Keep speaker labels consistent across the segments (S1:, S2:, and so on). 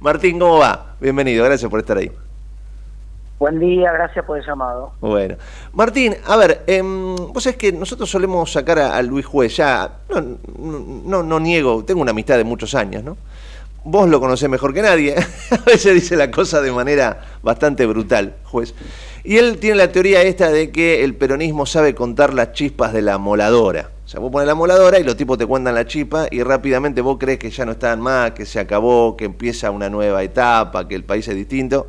S1: Martín, ¿cómo va? Bienvenido, gracias por estar ahí.
S2: Buen día, gracias por el llamado.
S1: Bueno. Martín, a ver, eh, vos sabés que nosotros solemos sacar a, Luis Juez, ya, no, no, no, niego, tengo una amistad de muchos años, ¿no? Vos lo conocés mejor que nadie, a veces dice la cosa de manera bastante brutal, juez. Y él tiene la teoría esta de que el peronismo sabe contar las chispas de la moladora. O sea, vos pones la moladora y los tipos te cuentan la chispa y rápidamente vos crees que ya no están más, que se acabó, que empieza una nueva etapa, que el país es distinto.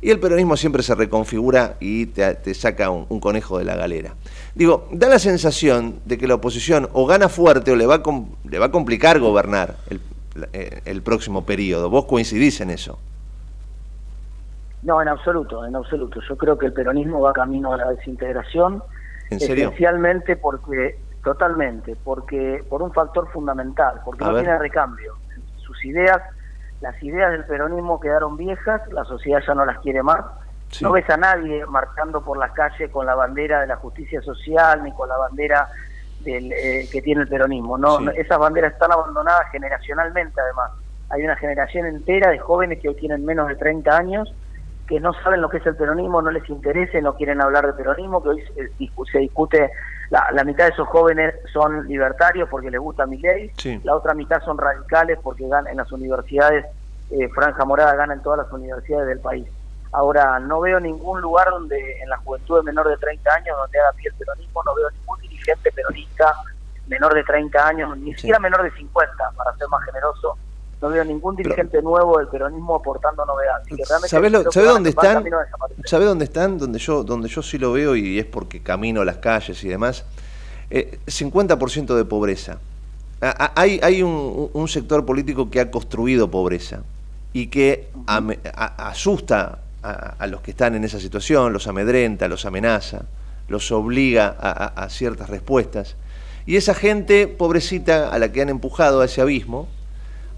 S1: Y el peronismo siempre se reconfigura y te, saca un, conejo de la galera. Digo, da la sensación de que la oposición o gana fuerte o le va a, le va a complicar gobernar el, eh, el próximo periodo. ¿Vos coincidís en eso?
S2: No, en absoluto, en absoluto. Yo creo que el peronismo va camino a la desintegración.
S1: ¿En serio?
S2: Esencialmente porque, totalmente, porque por un factor fundamental, porque no tiene recambio. Sus ideas las ideas del peronismo quedaron viejas, la sociedad ya no las quiere más. No ves a nadie marchando por las calles con la bandera de la justicia social ni con la bandera del, eh, que tiene el peronismo. No, esas banderas están abandonadas generacionalmente, además. Hay una generación entera de jóvenes que hoy tienen menos de 30 años que no saben lo que es el peronismo, no les interesa, no quieren hablar de peronismo, que hoy se, discute, la, mitad de esos jóvenes son libertarios porque les gusta mi ley, la otra mitad son radicales porque ganan en las universidades, eh, Franja Morada gana en todas las universidades del país. Ahora, no veo ningún lugar donde en la juventud de menor de 30 años donde haga pie el peronismo, no veo ningún dirigente peronista menor de 30 años, ni siquiera menor de 50, para ser más generoso, no veo ningún dirigente nuevo del peronismo aportando novedades.
S1: ¿Sabés, dónde están? ¿Sabe dónde están? Donde yo, donde yo sí lo veo y es porque camino a las calles y demás. Eh, 50% de pobreza. hay, hay un, sector político que ha construido pobreza y que asusta a, los que están en esa situación, los amedrenta, los amenaza, los obliga a ciertas respuestas. Y esa gente pobrecita a la que han empujado a ese abismo,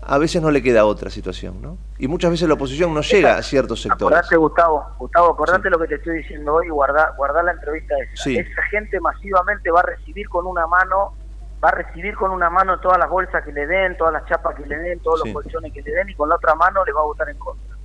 S1: a veces no le queda otra situación, ¿no? Y muchas veces la oposición no llega a ciertos sectores.
S2: Acordate, Gustavo, Gustavo, acordate lo que te estoy diciendo hoy y guardar la entrevista esa. Esa gente masivamente va a recibir con una mano, va a recibir con una mano todas las bolsas que le den, todas las chapas que le den, todos los colchones que le den y con la otra mano le va a votar en contra.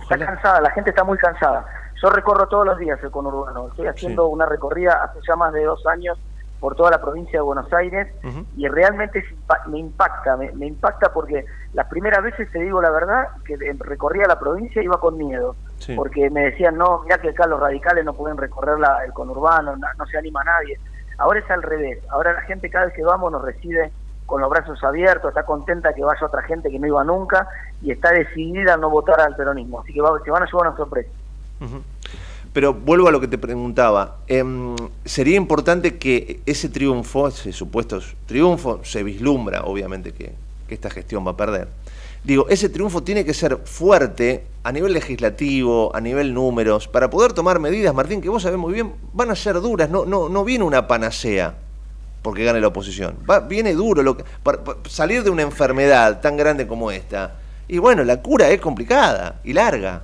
S2: Está cansada, la gente está muy cansada. Yo recorro todos los días el conurbano, estoy haciendo una recorrida hace ya más de dos años por toda la provincia de Buenos Aires y realmente me impacta, me, impacta porque las primeras veces, te digo la verdad, que recorría la provincia iba con miedo, porque me decían, no, mira que acá los radicales no pueden recorrer el conurbano, no, se anima nadie. Ahora es al revés, ahora la gente cada vez que vamos nos recibe con los brazos abiertos, está contenta que vaya otra gente que no iba nunca y está decidida a no votar al peronismo, así que se van a llevar una sorpresa.
S1: Pero vuelvo a lo que te preguntaba. Em, sería importante que ese triunfo, ese supuesto triunfo, se vislumbra, obviamente, que, esta gestión va a perder. Digo, ese triunfo tiene que ser fuerte a nivel legislativo, a nivel números, para poder tomar medidas, Martín, que vos sabés muy bien, van a ser duras, no, no, no viene una panacea porque gane la oposición. Va, viene duro lo para salir de una enfermedad tan grande como esta. Y bueno, la cura es complicada y larga.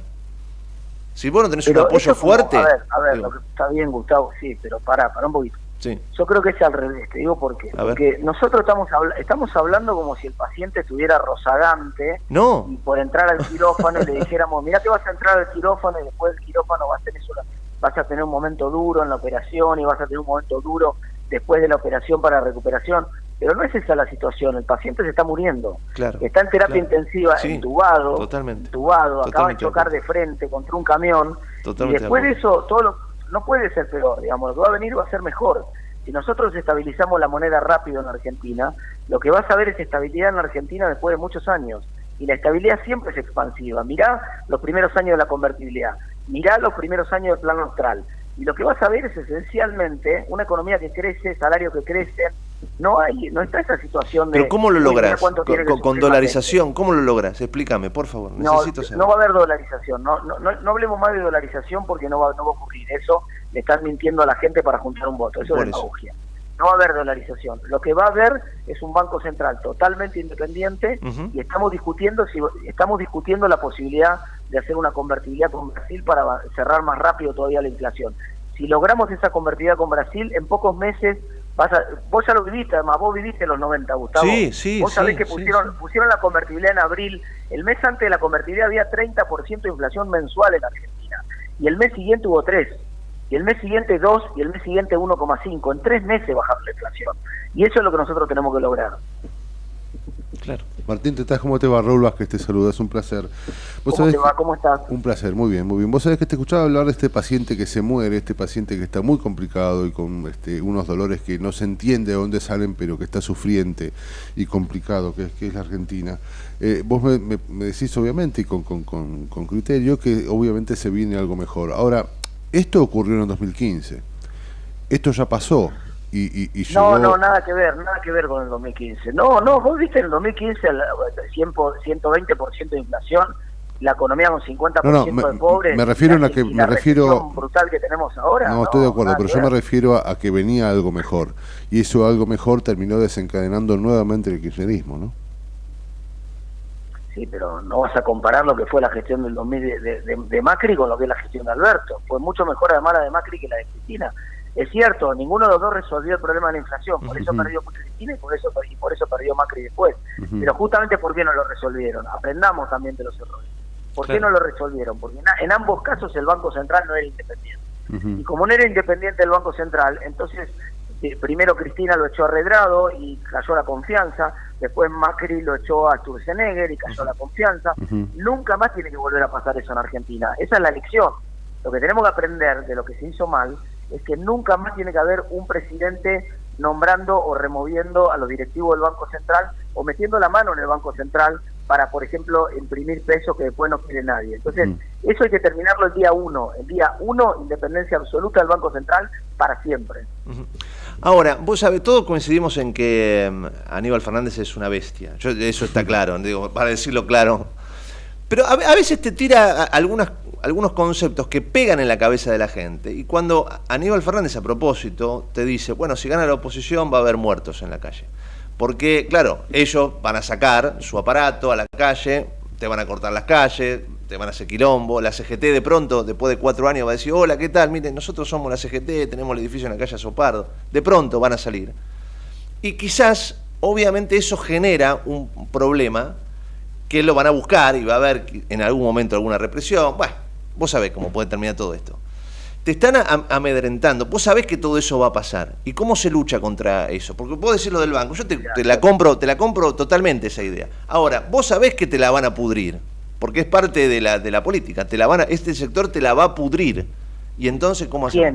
S1: Si vos no tenés un apoyo fuerte...
S2: A ver, a ver, lo que está bien, Gustavo, sí, pero para, para un poquito. Sí. Yo creo que es al revés, te digo por qué. Porque nosotros estamos, estamos hablando como si el paciente estuviera rozagante
S1: no.
S2: y por entrar al quirófano le dijéramos, mira que vas a entrar al quirófano y después del quirófano vas a, tener vas a tener un momento duro en la operación y vas a tener un momento duro después de la operación para recuperación. Pero no es esa la situación, el paciente se está muriendo. está en terapia intensiva, entubado,
S1: totalmente,
S2: entubado, acaba de chocar de frente contra un camión. y después de eso, todo no puede ser peor, digamos, lo que va a venir va a ser mejor. Si nosotros estabilizamos la moneda rápido en Argentina, lo que vas a ver es estabilidad en Argentina después de muchos años. Y la estabilidad siempre es expansiva. Mirá los primeros años de la convertibilidad, mirá los primeros años del plan austral. Y lo que vas a ver es esencialmente una economía que crece, salarios que crecen, no hay, no está esa situación
S1: de... Pero ¿cómo lo logras? Con, dolarización, ¿cómo lo logras? Explícame, por favor. Necesito
S2: no, no va a haber dolarización, no, no, no, hablemos más de dolarización porque no va, no va a ocurrir. Eso le están mintiendo a la gente para juntar un voto, eso es demagogia. No va a haber dolarización. Lo que va a haber es un banco central totalmente independiente y estamos discutiendo si estamos discutiendo la posibilidad de hacer una convertibilidad con Brasil para cerrar más rápido todavía la inflación. Si logramos esa convertibilidad con Brasil, en pocos meses vos ya lo viviste, además, vos viviste los 90, Gustavo.
S1: Sí, sí,
S2: Vos sabés que pusieron, pusieron la convertibilidad en abril. El mes antes de la convertibilidad había 30% de inflación mensual en Argentina. Y el mes siguiente hubo 3. Y el mes siguiente 2 y el mes siguiente 1,5. En tres meses bajaron la inflación. Y eso es lo que nosotros tenemos que lograr.
S3: Claro. Martín, ¿te estás? ¿Cómo te va? Raúl Vázquez te saluda, es un placer.
S2: ¿Cómo te va? ¿Cómo estás?
S3: Un placer, muy bien, muy bien. Vos sabés que te escuchaba hablar de este paciente que se muere, este paciente que está muy complicado y con este, unos dolores que no se entiende de dónde salen, pero que está sufriente y complicado, que es, que es la Argentina. Eh, vos me, decís, obviamente, y con, con, con, con criterio, que obviamente se viene algo mejor. Ahora, esto ocurrió en 2015. Esto ya pasó.
S2: No, no, nada que ver, nada que ver con el 2015. No, no, vos viste en el 2015 el 120% de inflación, la economía con 50% de pobres.
S3: Me refiero a que me refiero
S2: brutal que tenemos ahora.
S3: No, estoy de acuerdo, pero yo me refiero a, que venía algo mejor y eso algo mejor terminó desencadenando nuevamente el kirchnerismo, ¿no?
S2: Sí, pero no vas a comparar lo que fue la gestión del 2000 de, de, Macri con lo que es la gestión de Alberto. Fue mucho mejor además la de Macri que la de Cristina. Es cierto, ninguno de los dos resolvió el problema de la inflación, por eso perdió Cristina y por eso, y por eso perdió Macri después. Pero justamente ¿por qué no lo resolvieron? Aprendamos también de los errores. ¿Por qué no lo resolvieron? Porque en, ambos casos el Banco Central no era independiente. Y como no era independiente el Banco Central, entonces eh, primero Cristina lo echó a Redrado y cayó la confianza, después Macri lo echó a Sturzenegger y cayó la confianza. Nunca más tiene que volver a pasar eso en Argentina. Esa es la lección. Lo que tenemos que aprender de lo que se hizo mal es que nunca más tiene que haber un presidente nombrando o removiendo a los directivos del Banco Central o metiendo la mano en el Banco Central para, por ejemplo, imprimir pesos que después no quiere nadie. Entonces, eso hay que terminarlo el día uno. El día uno, independencia absoluta del Banco Central para siempre.
S1: Ahora, vos sabés, todos coincidimos en que mm, Aníbal Fernández es una bestia. eso está claro, digo, para decirlo claro. Pero a, veces te tira algunos conceptos que pegan en la cabeza de la gente. Y cuando Aníbal Fernández a propósito te dice, bueno, si gana la oposición va a haber muertos en la calle. Porque, claro, ellos van a sacar su aparato a la calle, te van a cortar las calles, te van a hacer quilombo. La CGT de pronto, después de cuatro años, va a decir, hola, ¿qué tal? Miren, nosotros somos la CGT, tenemos el edificio en la calle Sopardo. De pronto van a salir. Y quizás, obviamente, eso genera un problema que lo van a buscar y va a haber en algún momento alguna represión. Bueno, Vos sabés cómo puede terminar todo esto. Te están amedrentando. Vos sabés que todo eso va a pasar. ¿Y cómo se lucha contra eso? Porque vos decís lo del banco. Yo te, la compro, te la compro totalmente esa idea. Ahora, vos sabés que te la van a pudrir. Porque es parte de la, de la política. Te la van a, este sector te la va a pudrir. Y entonces, ¿cómo
S2: hacemos?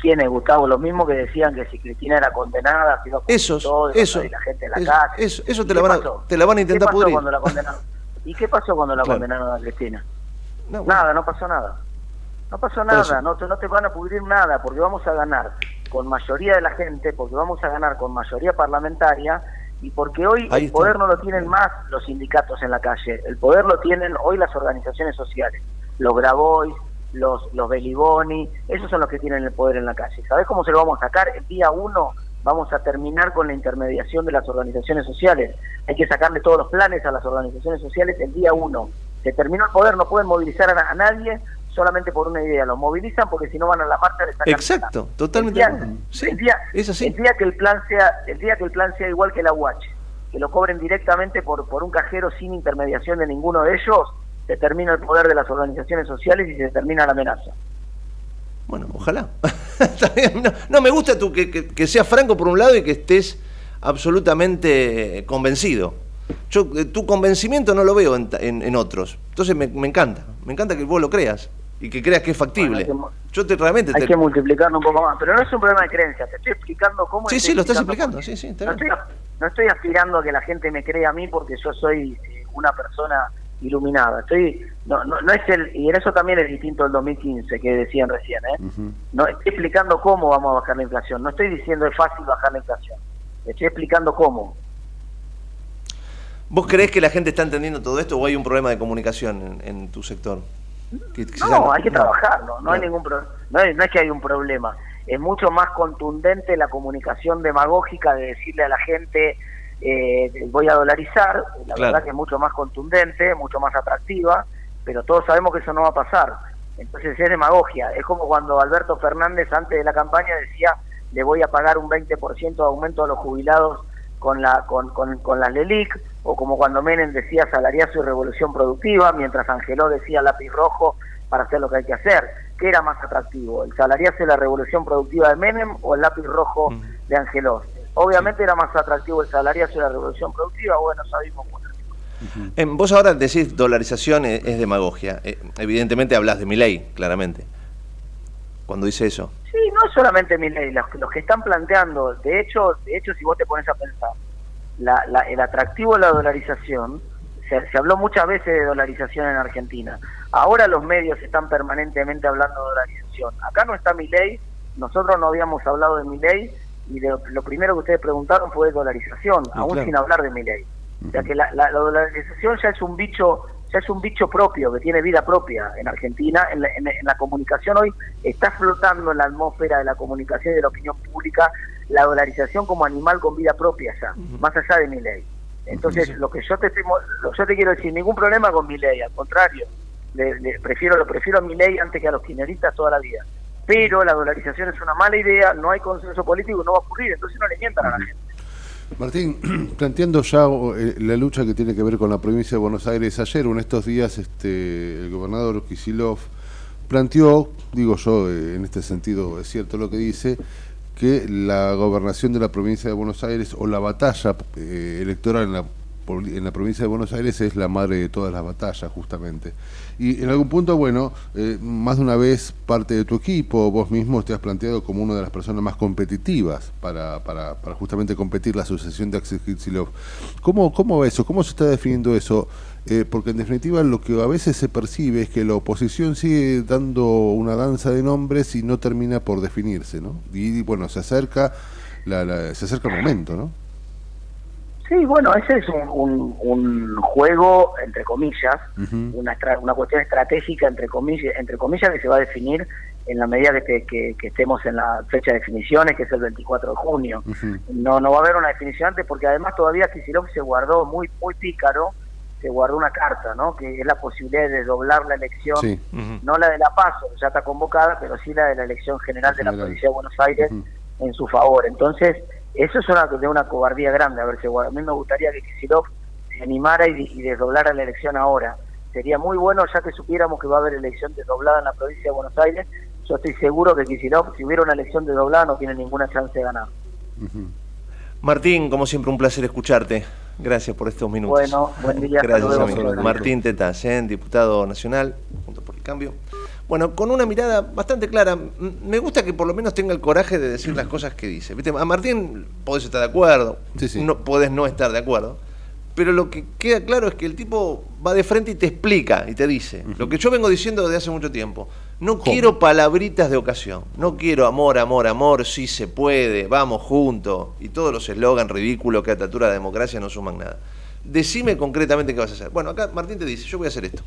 S2: ¿Quiénes, Gustavo? Los mismos que decían que si Cristina era condenada, si no
S1: Esos,
S2: todo,
S1: eso,
S2: la gente en la calle.
S1: Eso, eso te, la van a, te la van a intentar pudrir.
S2: Cuando la condenaron? ¿Y qué pasó cuando la condenaron a Cristina? Nada, no pasó nada. No pasó nada, no te, no te van a pudrir nada, porque vamos a ganar con mayoría de la gente, porque vamos a ganar con mayoría parlamentaria y porque hoy el poder no lo tienen más los sindicatos en la calle, el poder lo tienen hoy las organizaciones sociales, los Grabois, los, los Beliboni, esos son los que tienen el poder en la calle. ¿Sabes cómo se lo vamos a sacar? El día uno vamos a terminar con la intermediación de las organizaciones sociales. Hay que sacarle todos los planes a las organizaciones sociales el día uno se terminó el poder, no pueden movilizar a, nadie solamente por una idea, lo movilizan porque si no van a la marcha de
S1: Exacto, totalmente.
S2: El día, es así. el día que el plan sea, el día que el plan sea igual que la UH, que lo cobren directamente por, por un cajero sin intermediación de ninguno de ellos, se termina el poder de las organizaciones sociales y se termina la amenaza.
S1: Bueno, ojalá. no, me gusta tú que, que, que seas franco por un lado y que estés absolutamente convencido. Yo eh, tu convencimiento no lo veo en, otros. Entonces me, encanta, me encanta que vos lo creas y que creas que es factible. Yo te realmente
S2: hay que multiplicarlo un poco más, pero no es un problema de creencia, te estoy explicando cómo.
S1: Sí, sí, lo estás explicando, sí, sí.
S2: No estoy, no estoy, aspirando a que la gente me crea a mí porque yo soy eh, una persona iluminada. Estoy no, no, no es el y en eso también es distinto del 2015 que decían recién, ¿eh? No estoy explicando cómo vamos a bajar la inflación, no estoy diciendo es fácil bajar la inflación. Estoy explicando cómo.
S1: ¿Vos creés que la gente está entendiendo todo esto o hay un problema de comunicación en, tu sector?
S2: no, hay que trabajarlo, no, hay ningún no, es, no es que hay un problema, es mucho más contundente la comunicación demagógica de decirle a la gente eh, voy a dolarizar, la verdad que es mucho más contundente, mucho más atractiva, pero todos sabemos que eso no va a pasar. Entonces es demagogia, es como cuando Alberto Fernández antes de la campaña decía le voy a pagar un 20% de aumento a los jubilados con la con, con, con las LELIC, o como cuando Menem decía salariazo y revolución productiva, mientras Angeló decía lápiz rojo para hacer lo que hay que hacer. ¿Qué era más atractivo? ¿El salariazo y la revolución productiva de Menem o el lápiz rojo de Angeló? Obviamente era más atractivo el salariazo y la revolución productiva, bueno, sabemos
S1: vos ahora decís dolarización es, demagogia. Eh, evidentemente hablas de mi ley, claramente, cuando dice eso.
S2: Sí, no es solamente mi ley, los, que están planteando, de hecho, de hecho si vos te pones a pensar, el atractivo de la dolarización, se, habló muchas veces de dolarización en Argentina. Ahora los medios están permanentemente hablando de dolarización. Acá no está mi ley, nosotros no habíamos hablado de mi ley y lo primero que ustedes preguntaron fue de dolarización, aún sin hablar de mi ley. O sea que la, dolarización ya es un bicho ya es un bicho propio, que tiene vida propia en Argentina. En la, comunicación hoy está flotando en la atmósfera de la comunicación y de la opinión pública la dolarización como animal con vida propia ya, más allá de mi ley. Entonces, lo que yo te lo, yo te quiero decir, ningún problema con mi ley, al contrario, le, prefiero lo prefiero a mi ley antes que a los kirchneristas toda la vida. Pero la dolarización es una mala idea, no hay consenso político, no va a ocurrir, entonces no le mientan a la gente.
S3: Martín, planteando ya eh, la lucha que tiene que ver con la provincia de Buenos Aires, ayer en estos días este, el gobernador Kisilov planteó, digo yo, eh, en este sentido es cierto lo que dice, que la gobernación de la provincia de Buenos Aires o la batalla eh, electoral en la, en la provincia de Buenos Aires es la madre de todas las batallas, justamente. Y en algún punto, bueno, eh, más de una vez parte de tu equipo, vos mismo te has planteado como una de las personas más competitivas para, para, para justamente competir la sucesión de Axel Kicillof. ¿Cómo, ¿Cómo va eso? ¿Cómo se está definiendo eso? Eh, porque en definitiva lo que a veces se percibe es que la oposición sigue dando una danza de nombres y no termina por definirse, ¿no? Y bueno, se acerca, la, se acerca el momento, ¿no?
S2: Sí, bueno, ese es un, un, juego, entre comillas, una, una cuestión estratégica, entre comillas, entre comillas, que se va a definir en la medida que, que, estemos en la fecha de definiciones, que es el 24 de junio. No no va a haber una definición antes, porque además todavía Kicillof se guardó muy muy pícaro, se guardó una carta, ¿no? que es la posibilidad de doblar la elección, no la de la PASO, ya está convocada, pero sí la de la elección general de la provincia de Buenos Aires en su favor. Entonces, eso es una, de una cobardía grande. A ver, si, a mí me gustaría que Kisilov se animara y, desdoblara la elección ahora. Sería muy bueno, ya que supiéramos que va a haber elección desdoblada en la provincia de Buenos Aires. Yo estoy seguro que Kisilov, si hubiera una elección desdoblada, no tiene ninguna chance de ganar.
S1: Martín, como siempre, un placer escucharte. Gracias por estos minutos.
S2: Bueno, buen día.
S1: Gracias, amigo. Martín Tetas, ¿eh? diputado nacional, cambio. Bueno, con una mirada bastante clara. Me gusta que por lo menos tenga el coraje de decir las cosas que dice. A Martín podés estar de acuerdo, No, podés no estar de acuerdo. Pero lo que queda claro es que el tipo va de frente y te explica y te dice. Lo que yo vengo diciendo desde hace mucho tiempo. No quiero palabritas de ocasión. No quiero amor, amor, amor, sí se puede, vamos juntos. Y todos los eslogans ridículos que a esta altura de democracia no suman nada. Decime concretamente qué vas a hacer. Bueno, acá Martín te dice, yo voy a hacer esto.